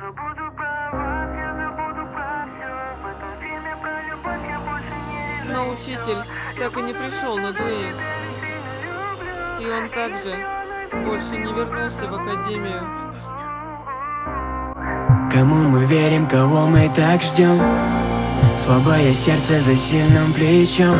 Но учитель так и не пришел на дуэль. И он также больше не вернулся в академию. Кому мы верим, кого мы так ждем Слабое сердце за сильным плечом.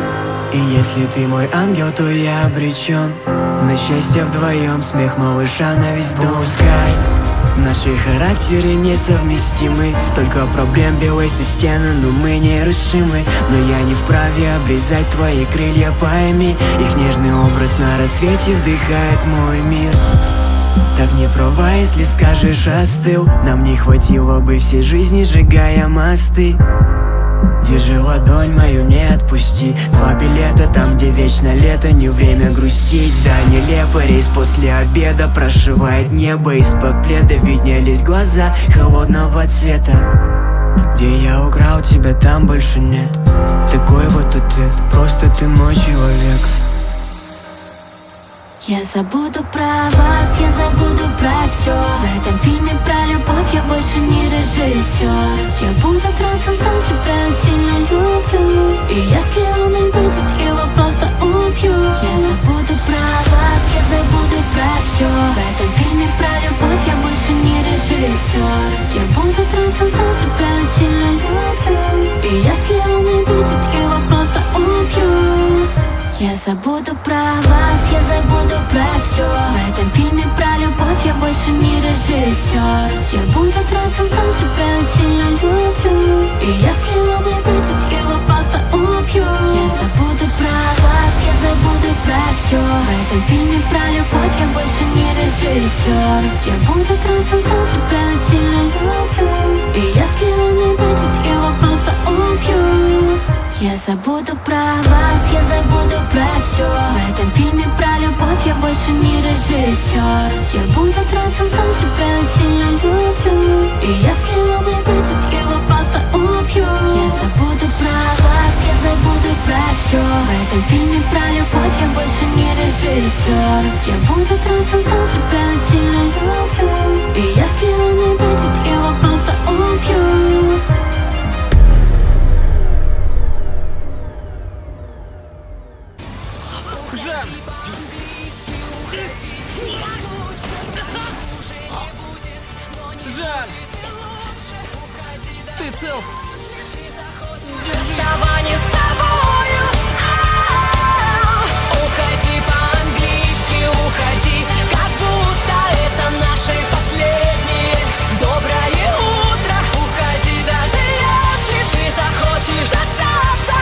И если ты мой ангел, то я обречен На счастье вдвоем, смех малыша на весь дом. Пускай Наши характеры несовместимы. Столько проблем белой стены, но мы нерушимы Но я не вправе обрезать твои крылья, пойми Их нежный образ на рассвете вдыхает мой мир. Так не права, если скажешь остыл Нам не хватило бы всей жизни, сжигая мосты Держи ладонь мою, не отпусти? Два билета там, где вечно лето Не время грустить, да нелепо Рейс после обеда прошивает небо. Из-под пледа виднелись глаза холодного цвета. Где я украл тебя, там больше нет. Такой вот ответ, просто ты мой человек. Я забуду про вас, я забуду про все В этом фильме про любовь я больше не режиссер Я буду драться если он и будет, его просто убью Я забуду про вас, я забуду про все В этом фильме про любовь я больше не режиссер Я буду драться за тебя, сильно люблю. И если он и будет, его просто убью я забуду про вас, я забуду про все В этом фильме про любовь я больше не режиссер Я буду драться за тебя, сильно люблю. И если этом фильме про любовь я больше не режиссер Я буду драться за тебя, сильно люблю. И если он и будет, его просто убью. Я забуду про вас, я забуду про все В этом фильме про любовь я больше не режиссер Я буду драться за тебя, сильно люблю. И если он и будет, его просто убью. Я забуду про вас, я забуду про все В этом фильме про любовь я больше не режиссер Я буду драться за тебя, сильно люблю И если он и будет, его просто убью Жан! Ты цел? Расставание с тобою